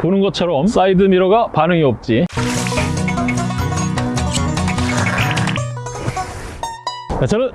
보는 것처럼 사이드 미러가 반응이 없지 자, 저는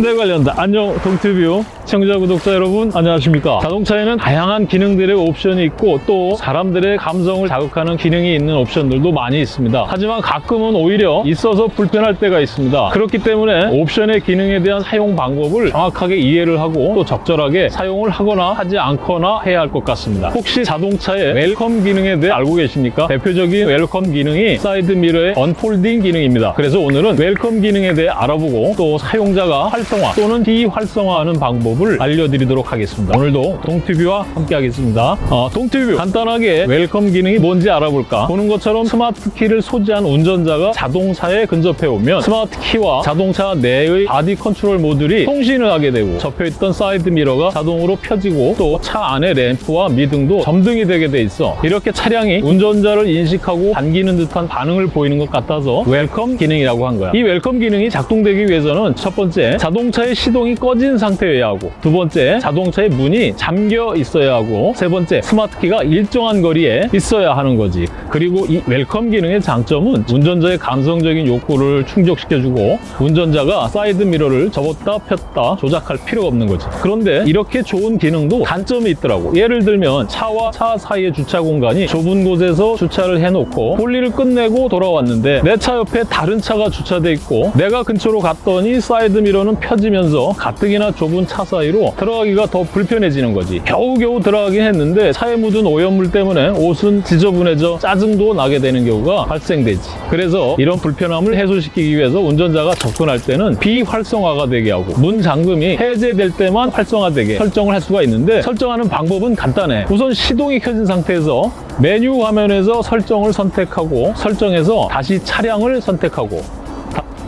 네 관련다. 안녕 동티뷰 시청자 구독자 여러분 안녕하십니까? 자동차에는 다양한 기능들의 옵션이 있고 또 사람들의 감성을 자극하는 기능이 있는 옵션들도 많이 있습니다. 하지만 가끔은 오히려 있어서 불편할 때가 있습니다. 그렇기 때문에 옵션의 기능에 대한 사용 방법을 정확하게 이해를 하고 또 적절하게 사용을 하거나 하지 않거나 해야 할 것 같습니다. 혹시 자동차의 welcome 기능에 대해 알고 계십니까? 대표적인 welcome 기능이 사이드 미러의 unfolding 기능입니다. 그래서 오늘은 welcome 기능에 대해 알아보고 또 사용자가 활성화 또는 비활성화하는 방법을 알려드리도록 하겠습니다. 오늘도 동티뷰와 함께 하겠습니다. 어, 동티뷰 간단하게 welcome 기능이 뭔지 알아볼까? 보는 것처럼 스마트 키를 소지한 운전자가 자동차에 근접해 오면 스마트 키와 자동차 내의 body control module이 통신을 하게 되고 접혀있던 사이드 미러가 자동으로 펴지고 또 차 안의 램프와 미등도 점등이 되게 돼 있어 이렇게 차량이 운전자를 인식하고 반기는 듯한 반응을 보이는 것 같아서 welcome 기능이라고 한 거야. 이 welcome 기능이 작동되기 위해서는 첫 번째 자동차의 시동이 꺼진 상태여야 하고 두 번째 자동차의 문이 잠겨 있어야 하고 세 번째 스마트 키가 일정한 거리에 있어야 하는 거지. 그리고 이 welcome 기능의 장점은 운전자의 감성적인 욕구를 충족시켜주고 운전자가 사이드 미러를 접었다 폈다 조작할 필요가 없는 거지. 그런데 이렇게 좋은 기능도 단점이 있더라고. 예를 들면 차와 차 사이의 주차 공간이 좁은 곳에서 주차를 해놓고 볼일을 끝내고 돌아왔는데 내 차 옆에 다른 차가 주차돼 있고 내가 근처로 갔더니 사이드 미러는 펴지면서 가뜩이나 좁은 차 사이로 들어가기가 더 불편해지는 거지. 겨우겨우 들어가긴 했는데 차에 묻은 오염물 때문에 옷은 지저분해져 짜증도 나게 되는 경우가 발생되지. 그래서 이런 불편함을 해소시키기 위해서 운전자가 접근할 때는 비활성화가 되게 하고 문 잠금이 해제될 때만 활성화되게 설정을 할 수가 있는데 설정하는 방법은 간단해. 우선 시동이 켜진 상태에서 메뉴 화면에서 설정을 선택하고 설정해서 다시 차량을 선택하고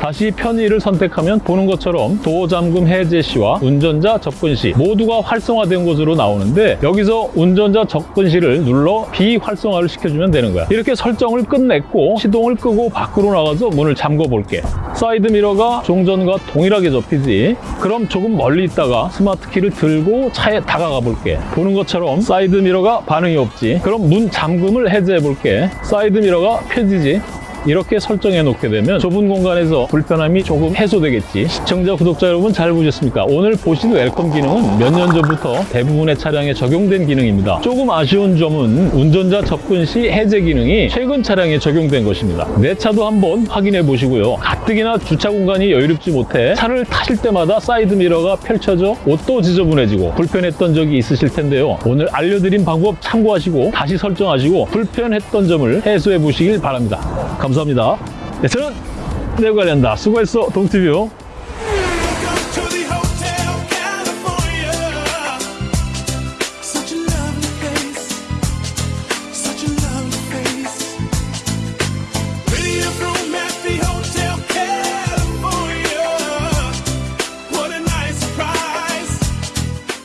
다시 편의를 선택하면 보는 것처럼 도어 잠금 해제 시와 운전자 접근 시 모두가 활성화된 곳으로 나오는데 여기서 운전자 접근 시를 눌러 비활성화를 시켜주면 되는 거야. 이렇게 설정을 끝냈고 시동을 끄고 밖으로 나가서 문을 잠궈 볼게. 사이드 미러가 종전과 동일하게 접히지. 그럼 조금 멀리 있다가 스마트 키를 들고 차에 다가가 볼게. 보는 것처럼 사이드 미러가 반응이 없지. 그럼 문 잠금을 해제해 볼게. 사이드 미러가 펴지지 이렇게 설정해 놓게 되면 좁은 공간에서 불편함이 조금 해소되겠지. 시청자 구독자 여러분 잘 보셨습니까? 오늘 보신 welcome 기능은 몇 년 전부터 대부분의 차량에 적용된 기능입니다. 조금 아쉬운 점은 운전자 접근 시 해제 기능이 최근 차량에 적용된 것입니다. 내 차도 한번 확인해 보시고요. 가뜩이나 주차 공간이 여유롭지 못해 차를 타실 때마다 사이드 미러가 펼쳐져 옷도 지저분해지고 불편했던 적이 있으실 텐데요. 오늘 알려드린 방법 참고하시고 다시 설정하시고 불편했던 점을 해소해 보시길 바랍니다 감사합니다. 네, 저는 내관련다 수고했어, 동티뷰.